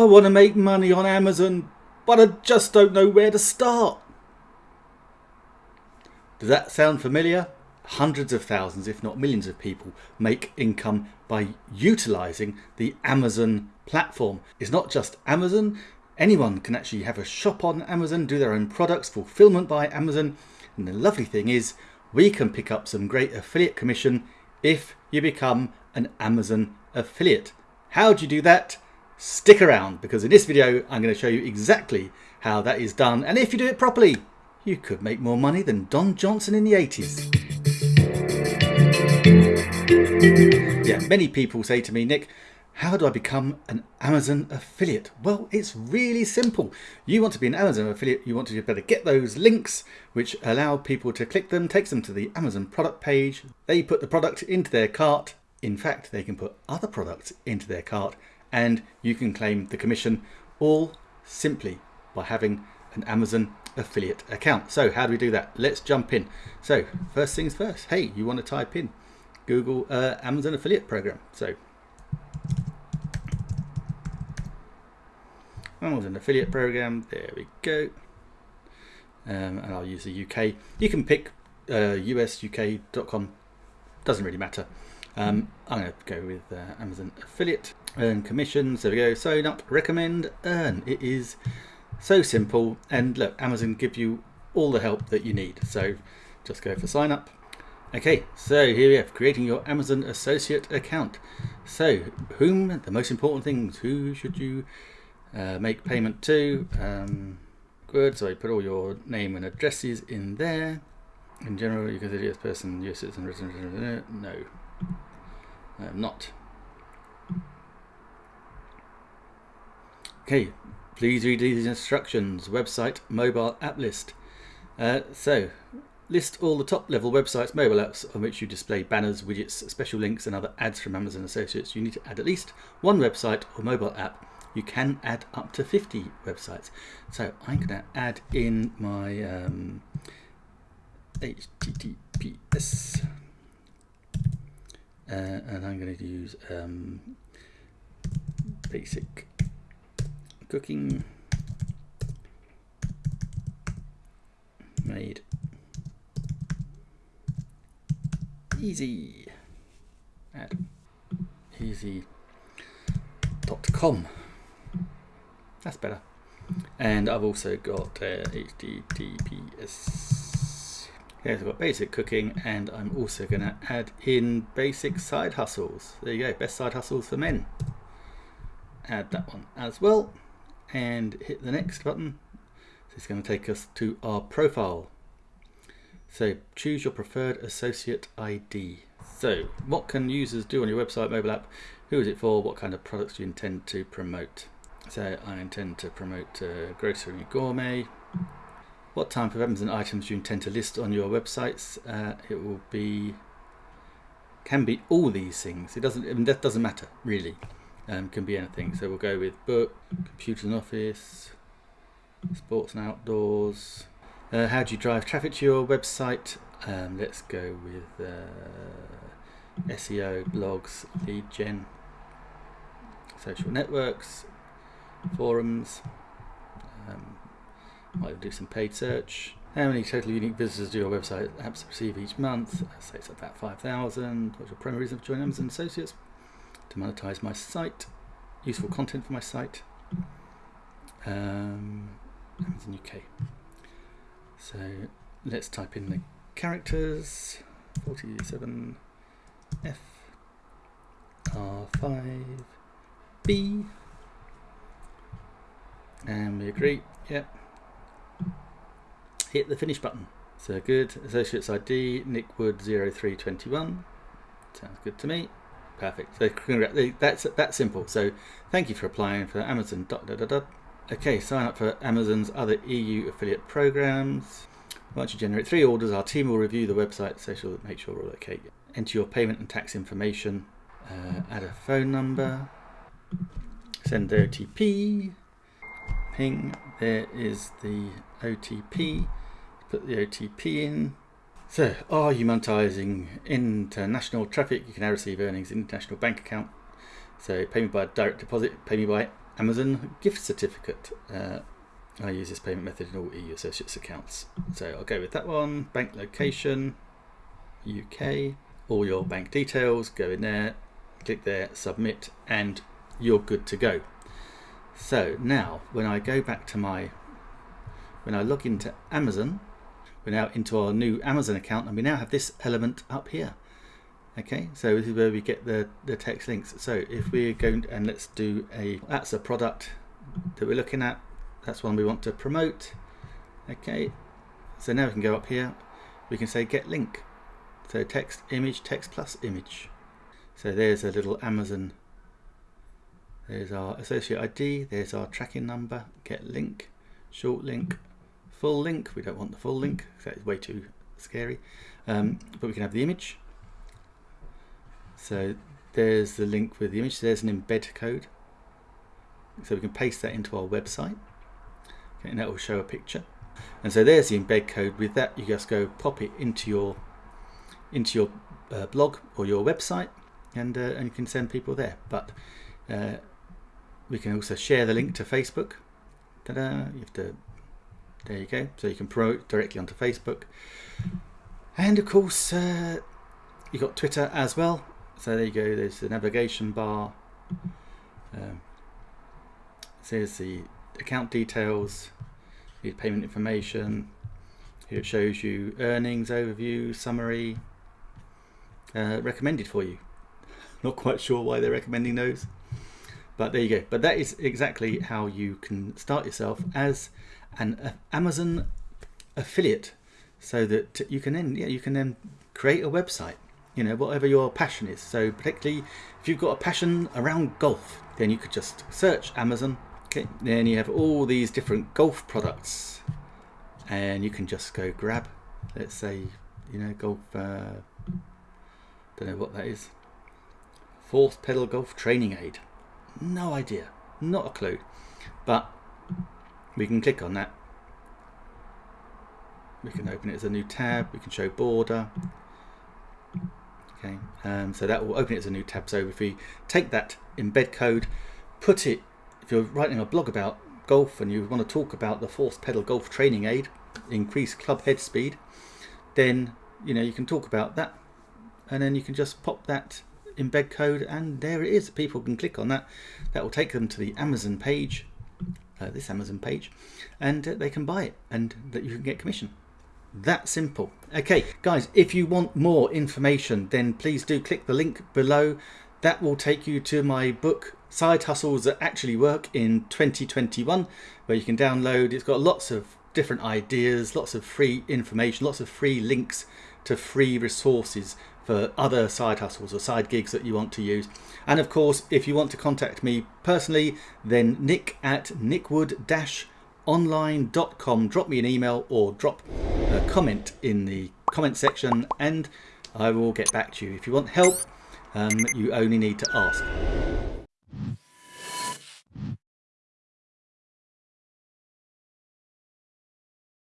I want to make money on Amazon, but I just don't know where to start. Does that sound familiar? Hundreds of thousands, if not millions of people make income by utilizing the Amazon platform. It's not just Amazon. Anyone can actually have a shop on Amazon, do their own products, fulfillment by Amazon. And the lovely thing is we can pick up some great affiliate commission if you become an Amazon affiliate. How do you do that? Stick around because in this video I'm going to show you exactly how that is done and if you do it properly you could make more money than Don Johnson in the 80s. Yeah, many people say to me, Nick, how do I become an Amazon affiliate? Well, it's really simple. You want to be an Amazon affiliate, you want to be able get those links which allow people to click them, takes them to the Amazon product page. They put the product into their cart. In fact, they can put other products into their cart and you can claim the commission all simply by having an Amazon affiliate account. So how do we do that? Let's jump in. So first things first, hey, you want to type in Google uh, Amazon affiliate program. So Amazon affiliate program, there we go. Um, and I'll use the UK. You can pick uh, usuk.com, doesn't really matter. Um, I'm going to go with uh, Amazon affiliate, earn commissions, there we go, sign up, recommend, earn. It is so simple. And look Amazon give you all the help that you need. So just go for sign up. Okay so here we have creating your Amazon associate account. So whom the most important things who should you uh, make payment to? Um, good. So I put all your name and addresses in there. In general you say US person US citizen resident no. I'm not okay Please read these instructions. Website, mobile app list. Uh, so, list all the top level websites, mobile apps on which you display banners, widgets, special links and other ads from Amazon Associates. You need to add at least one website or mobile app. You can add up to 50 websites. So I'm going to add in my um, HTTPS uh, and I'm going to use um, basic cooking made. Easy. At easy.com that's better. And I've also got uh, HTTPS so I've got basic cooking and I'm also going to add in basic side hustles. There you go best side hustles for men. Add that one as well and hit the next button. So it's going to take us to our profile. So choose your preferred associate ID. So what can users do on your website, mobile app? Who is it for? What kind of products do you intend to promote? So I intend to promote uh, grocery gourmet. What type of Amazon items do you intend to list on your websites? Uh, it will be, can be all these things. It doesn't, I mean, that doesn't matter really um, can be anything. So we'll go with book, computers and office, sports and outdoors. Uh, how do you drive traffic to your website? Um, let's go with uh, SEO, blogs, lead gen, social networks, forums. Um, might do some paid search. How many total unique visitors do your website apps receive each month? Say it's about 5,000. What's your primary reason for joining Amazon Associates? To monetize my site, useful content for my site. Um, Amazon UK. So let's type in the characters 47 F R5 B and we agree, yep. Hit the finish button. So good, associates ID, Nick Wood 0321. Sounds good to me. Perfect. So that's that simple. So thank you for applying for Amazon. Dot, dot, dot, okay, sign up for Amazon's other EU affiliate programs. Once you generate three orders, our team will review the website, so she'll make sure we're okay. Enter your payment and tax information. Uh, add a phone number. Send the OTP. Ping. There is the OTP. Put the OTP in. So, are you monetizing international traffic? You can now receive earnings in international bank account. So, pay me by direct deposit, pay me by Amazon gift certificate. Uh, I use this payment method in all EU associates accounts. So I'll go with that one. Bank location, UK, all your bank details, go in there, click there, submit, and you're good to go. So now when I go back to my, when I log into Amazon, we're now into our new Amazon account and we now have this element up here. Okay, so this is where we get the, the text links. So if we're going and let's do a, that's a product that we're looking at. That's one we want to promote. Okay, so now we can go up here. We can say get link. So text, image, text plus image. So there's a little Amazon. There's our associate ID. There's our tracking number. Get link, short link, full link. We don't want the full link. That is way too scary. Um, but we can have the image. So there's the link with the image. There's an embed code. So we can paste that into our website. Okay, and that will show a picture. And so there's the embed code. With that, you just go pop it into your into your uh, blog or your website and, uh, and you can send people there. But uh, we can also share the link to Facebook. Ta-da! You have to, there you go. So you can promote directly onto Facebook. And of course, uh, you've got Twitter as well. So there you go. There's the navigation bar. Um, there's the account details, the payment information. Here it shows you earnings overview, summary, uh, recommended for you. Not quite sure why they're recommending those, but there you go. But that is exactly how you can start yourself as an uh, Amazon affiliate, so that you can then yeah you can then create a website. You know whatever your passion is. So particularly if you've got a passion around golf, then you could just search Amazon. Okay, then you have all these different golf products, and you can just go grab, let's say, you know, golf. Uh, don't know what that is. Fourth pedal golf training aid. No idea. Not a clue. But we can click on that. We can open it as a new tab. We can show border. Okay, um, so that will open it as a new tab. So if we take that embed code, put it, if you're writing a blog about golf and you want to talk about the fourth pedal golf training aid, increase club head speed, then you know you can talk about that and then you can just pop that embed code and there it is people can click on that that will take them to the Amazon page uh, this Amazon page and uh, they can buy it and that you can get commission. That simple. Okay guys if you want more information then please do click the link below. That will take you to my book side hustles that actually work in 2021 where you can download. It's got lots of different ideas lots of free information lots of free links to free resources for other side hustles or side gigs that you want to use. And of course, if you want to contact me personally, then nick at nickwood-online.com. Drop me an email or drop a comment in the comment section and I will get back to you. If you want help, um, you only need to ask.